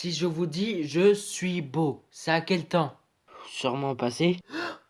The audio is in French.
Si je vous dis je suis beau, c'est à quel temps? Sûrement passé.